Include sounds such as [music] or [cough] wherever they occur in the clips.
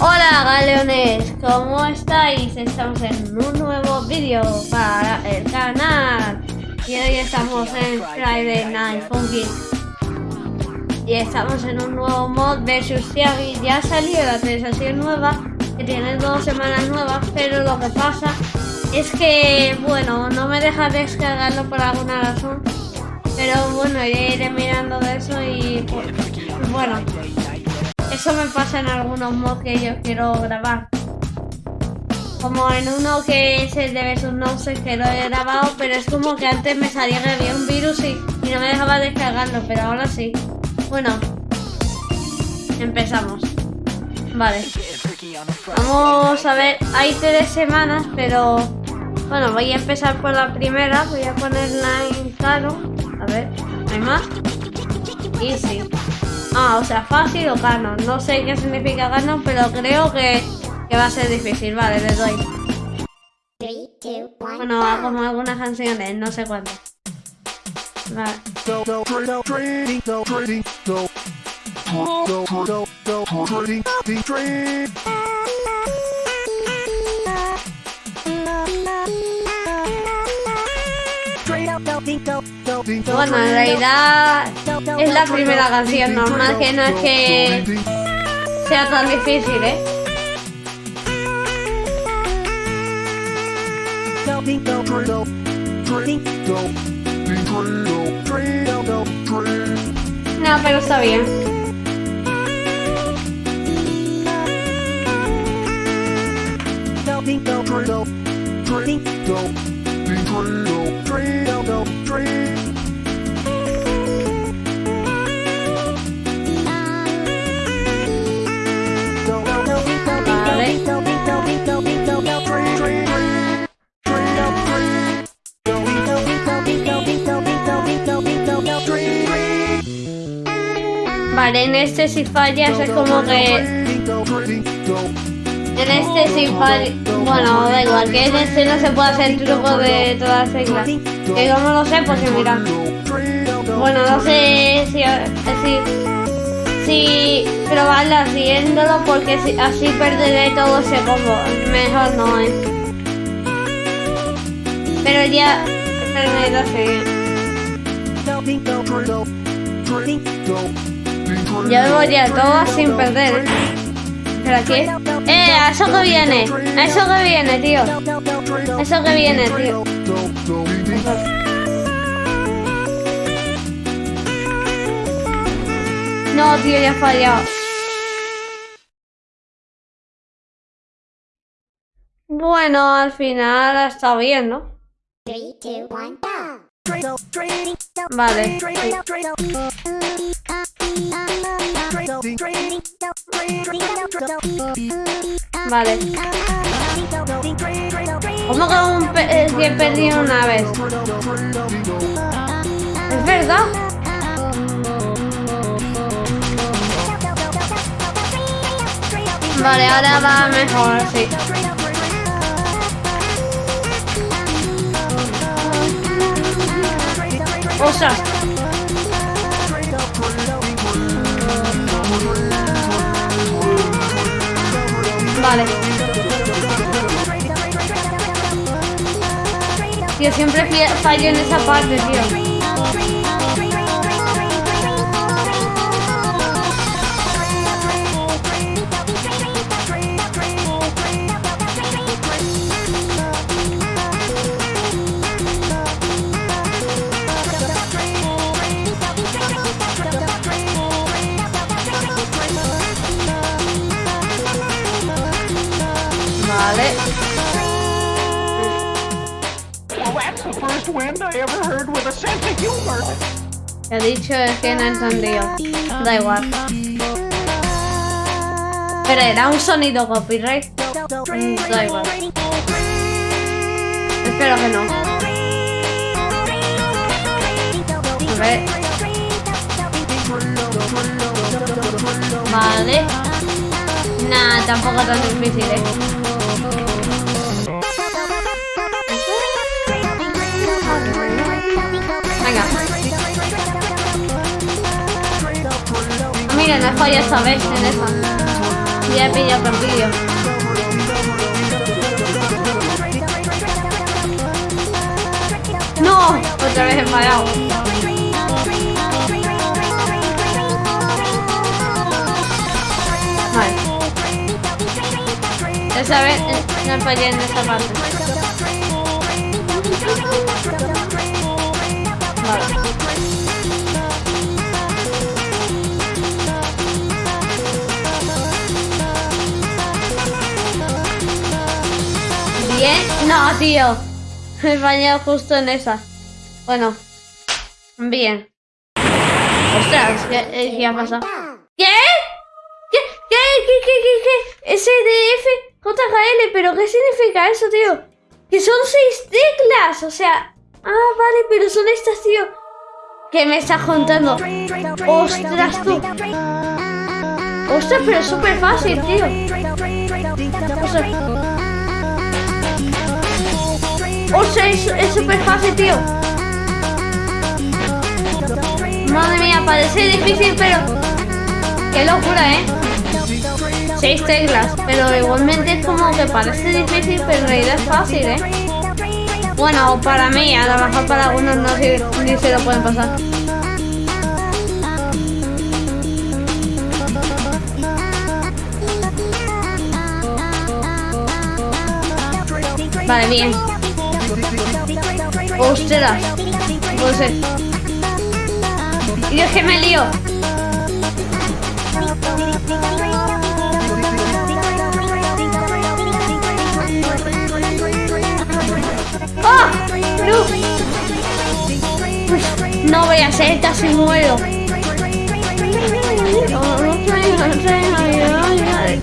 Hola galeones, ¿cómo estáis? Estamos en un nuevo vídeo para el canal. Y hoy estamos en Friday Night Funky. Y estamos en un nuevo mod de Tiagi Ya ha salido la actualización nueva, que tiene dos semanas nuevas Pero lo que pasa es que, bueno, no me deja descargarlo por alguna razón. Pero bueno, ya iré mirando de eso y pues, bueno eso me pasa en algunos mods que yo quiero grabar. Como en uno que es el de Versus sé que lo he grabado, pero es como que antes me salía que había un virus y, no me dejaba descargarlo, pero ahora sí. Bueno, empezamos. Vale. Vamos a ver, hay tres semanas, pero bueno, voy a empezar por la primera. Voy a ponerla en claro. A ver, ¿hay más? Y sí. Ah, o sea, fácil o canon. No sé qué significa canon, pero creo que, que va a ser difícil. Vale, le doy. Bueno, como algunas canciones, no sé cuántas. Vale. Bueno, en realidad es la primera canción normal, que no es que sea tan difícil, ¿eh? No, pero está bien. En este si fallas es como que... En este si fallas... Bueno, da igual, que en este no se puede hacer truco de todas las reglas. Que como lo sé, pues mira. Bueno, no sé si... Si, si probarlo haciéndolo porque así perderé todo ese combo. Mejor no, ¿eh? Pero ya... Pero ya me voy a todo sin perder. ¿Pero aquí? ¡Eh! ¡A eso que viene! ¡A eso que viene, tío! ¡A eso que viene, tío! No, tío, ya he fallado. Bueno, al final estado bien, ¿no? Vale. Vale. ¿Cómo que un pe que perdí una vez? ¿Es verdad? Vale, ahora va mejor, sí. Vale. Tío, siempre fallo en esa parte, tío. Dicho es que no he entendido. Da igual. Pero era un sonido copyright. Mm, da igual. Espero que no. A ver. Vale. Nah, tampoco tan difícil, eh. No falla esta vez en esa. Ya otro vídeo. ¡No! Otra vez he fallado. Vale. Esa vez eh, no fallé en esta parte. Vale. No, tío. Me he fallado justo en esa. Bueno. Bien. Ostras, ¿qué, qué ha pasado? ¿Qué? ¿Qué? ¿Qué? ¿Qué? ¿Qué? ¿Qué? ¿Qué? SDF JKL, pero ¿qué significa eso, tío? Que son seis teclas, o sea... Ah, vale, pero son estas, tío. ¿Qué me estás contando? Ostras, tú. Ostras, pero es súper fácil, tío. Ostras. Ostras, es súper fácil, tío. Madre mía, parece difícil, pero... Qué locura, ¿eh? Seis teclas, pero igualmente es como que parece difícil, pero en realidad es fácil, ¿eh? Bueno, para mí, a lo mejor para algunos no ni se lo pueden pasar. Vale, bien. Ostras, ser. Y es que me lío. ¡Ah! ¡No! no voy a ser, casi muero.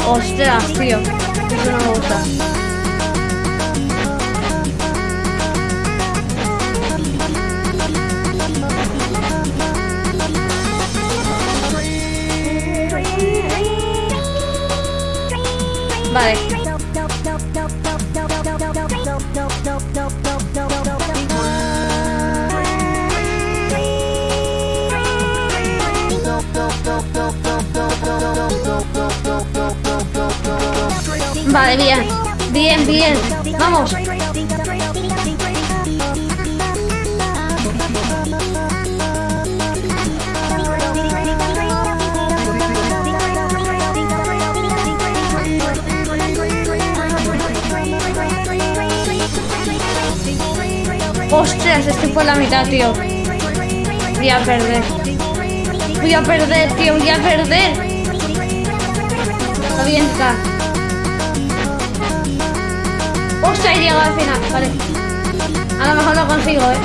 Ostras, tío. Eso no me gusta. Vale. Vale, bien. Bien, bien. Vamos. Ostras, estoy por la mitad, tío. Voy a perder. Voy a perder, tío. Voy a perder. Está. Ostras, he llegado al final. Vale. A lo mejor lo consigo, ¿eh?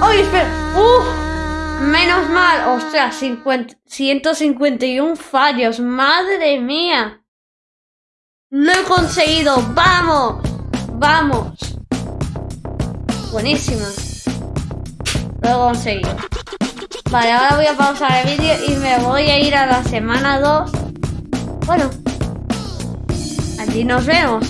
¡Ay, espera! ¡Uh! Menos mal. Ostras, 50, 151 fallos. ¡Madre mía! ¡Lo he conseguido! ¡Vamos! ¡Vamos! Buenísima. Lo he conseguido. Vale, ahora voy a pausar el vídeo y me voy a ir a la semana 2. Bueno. Allí nos vemos.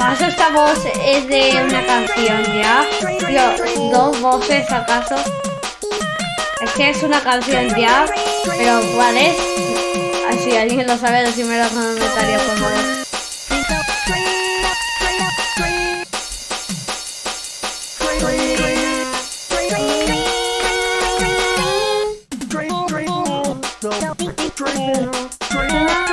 ¿Acaso esta voz es de una canción ya? Yo, ¿Dos voces acaso? Es que es una canción ya, pero ¿cuál es? Si alguien lo sabe, decime en los comentarios, por favor. Primera canción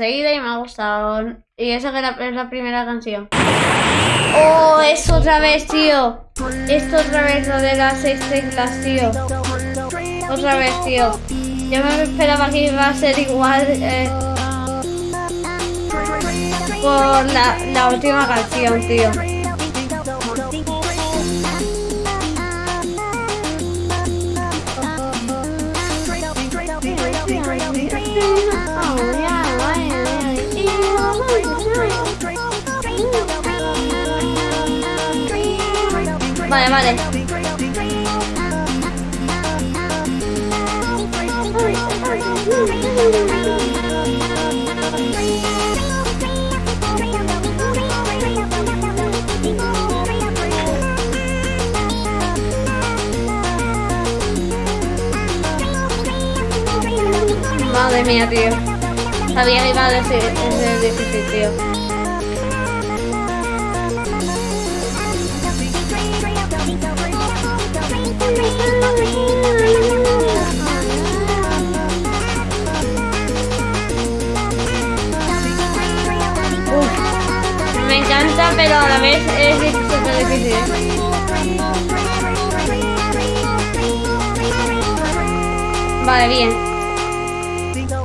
conseguida y me ha gustado. Y esa que es la primera canción. ¡Oh! Es otra vez, tío. Esto otra vez lo de las seis teclas, tío. Otra vez, tío. Yo me esperaba que iba a ser igual eh, por la, la última canción, tío. Vale, vale. Madre mía, tío. Sabía que iba a decir, es difícil, tío. Pero a la vez es difícil. Vale, bien.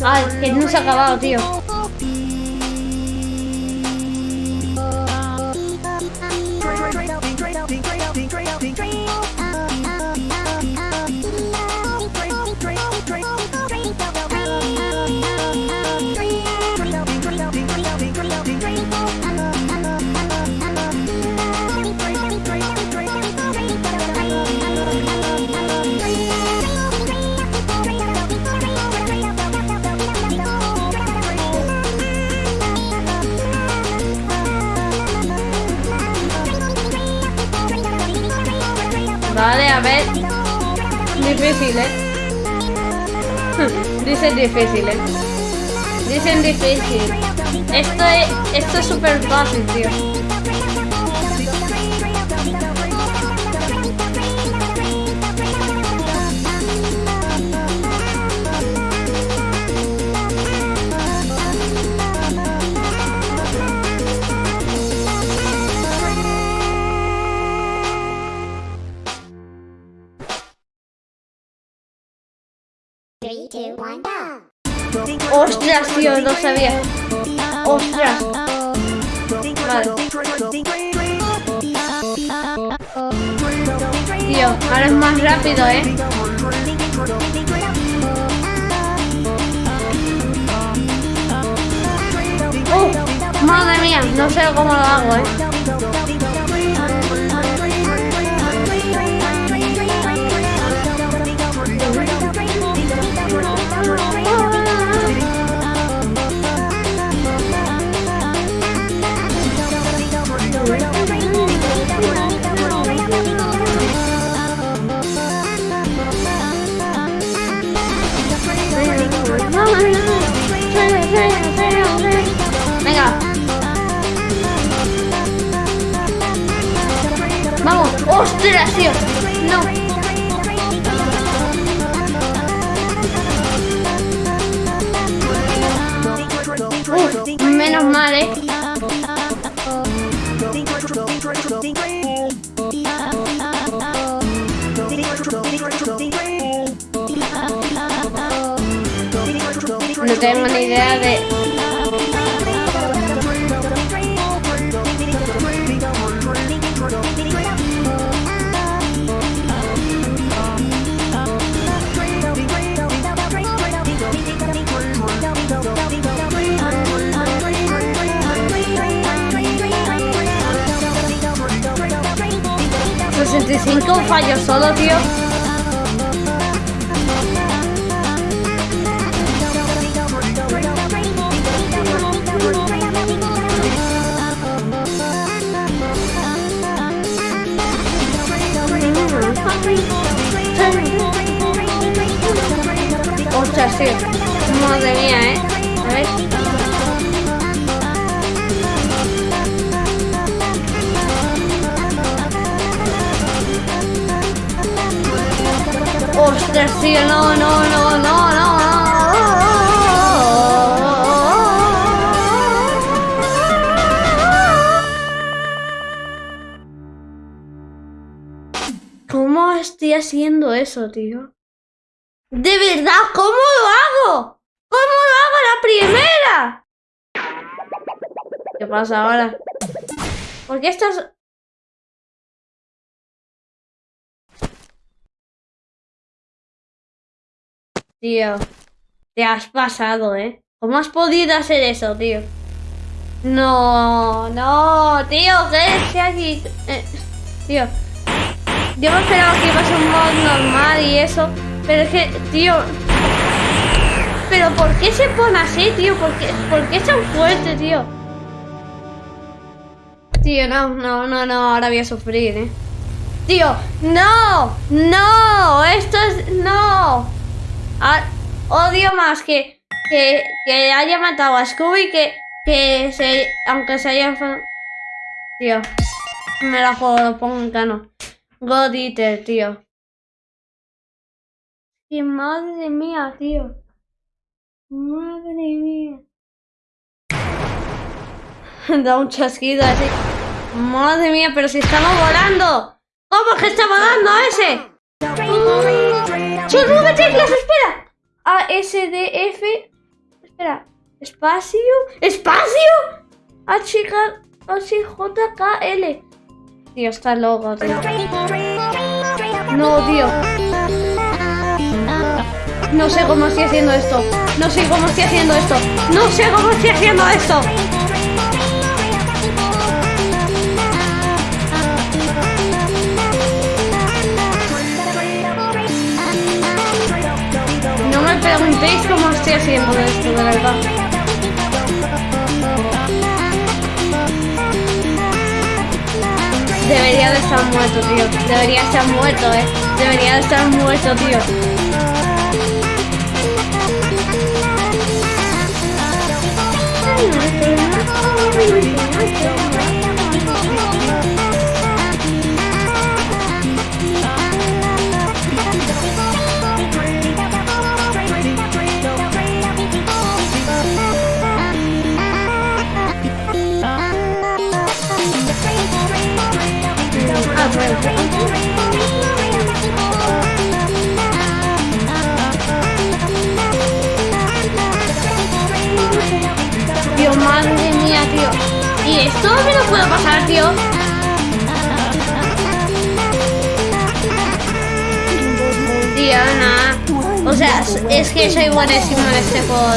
Ay, que no se ha acabado, tío. Vale, a ver. Difícil, ¿eh? [laughs] Dicen difícil, ¿eh? Dicen difícil. Esto es esto es súper fácil, tío. ¡Ostras, tío! No sabía. ¡Ostras! Vale. Tío, ahora es más rápido, ¿eh? ¡Uh! ¡Madre mía! No sé cómo lo hago, ¿eh? No. Menos mal, ¿eh? No tengo ni idea de... fallo solo, tío. Ostras, sí. Madre mía, ¿eh? A ver. Ostras, tío, no, no, no, no, no, ¿Cómo estoy haciendo eso, tío? ¿De verdad? ¿Cómo lo hago? ¿Cómo lo hago la primera? ¿Qué pasa ahora? ¿Por qué estás...? Tío, te has pasado, ¿eh? ¿Cómo has podido hacer eso, tío? No, no, tío, ¿qué aquí? Eh, tío, yo me esperaba que iba a ser un mod normal y eso, pero es que, tío... ¿Pero por qué se pone así, tío? ¿Por qué, ¿Por qué es tan fuerte, tío? Tío, no, no, no, no, ahora voy a sufrir, ¿eh? Tío, no, no, esto es, no. Ah, odio más que, que, haya matado a Scooby que, que se, aunque se haya... Tío, me la juego, pongo en cano. God Eater, tío. ¡Qué madre mía, tío! Madre mía. [laughs] da un chasquido así. Madre mía, pero si estamos volando. ¿Cómo que está volando ese? ¡Son nueve teclas! ¡Espera! A, S, D, F. Espera. Espacio. ¡Espacio! H, H, J, K, L. Tío, está loco, tío. No, tío. No sé cómo estoy haciendo esto. No sé cómo estoy haciendo esto. No sé cómo estoy haciendo esto. Preguntéis cómo estoy haciendo esto, de verdad. Debería de estar muerto, tío. Debería estar muerto, eh. Debería de estar muerto, tío.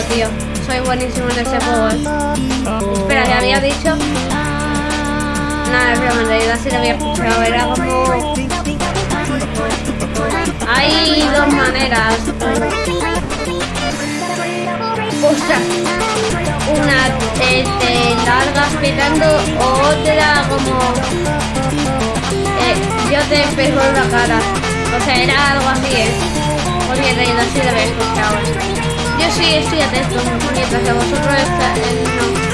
Tío. Soy buenísimo en este juego. Eh. Espera, ¿le había dicho? Nada, es en realidad sí lo había escuchado. Era como... Hay dos maneras. Ostras. Una te, te largas petando, otra como... Eh, yo te pego en la cara. O sea, era algo así, ¿eh? Porque en realidad sí lo había escuchado. Yo sí estoy atento, mientras que vosotros estáis... Eh, no.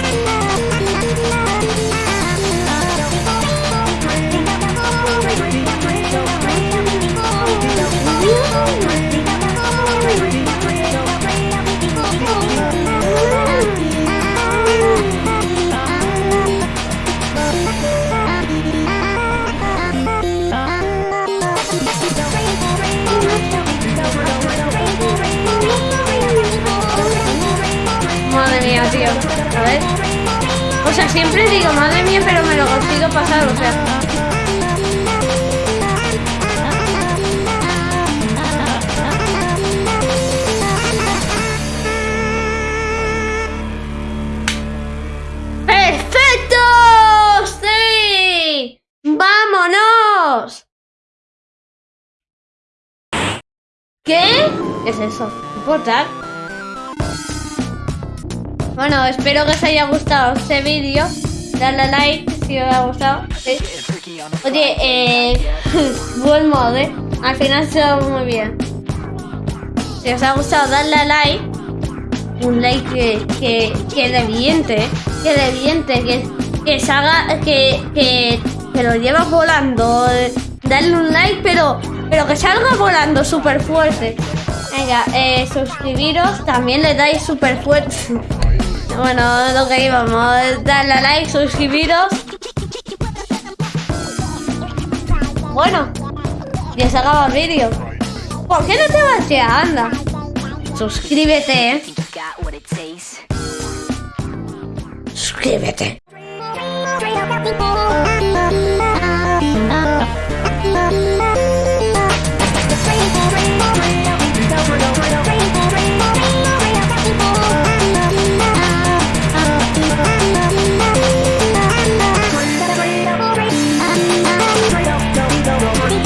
Sea, siempre digo, madre mía, pero me lo consigo pasar, o sea. ¿Qué? ¿Qué es eso? ¿Un portal? Bueno, espero que os haya gustado este vídeo. Dale like si os ha gustado. Oye, eh, [laughs] buen mod, ¿eh? Al final se va muy bien. Si os ha gustado, darle a like. Un like que, que, que reviente. Que reviente. Que, que salga. Que, que, que lo lleva volando. Darle un like, pero, pero que salga volando súper fuerte. Venga, eh, suscribiros. También le dais súper fuerte. [laughs] Bueno, lo que íbamos. Darle a like, suscribiros. Bueno, ya se acaba el vídeo. ¿Por qué no te vas ya? Anda. Suscríbete. ¿eh? Suscríbete.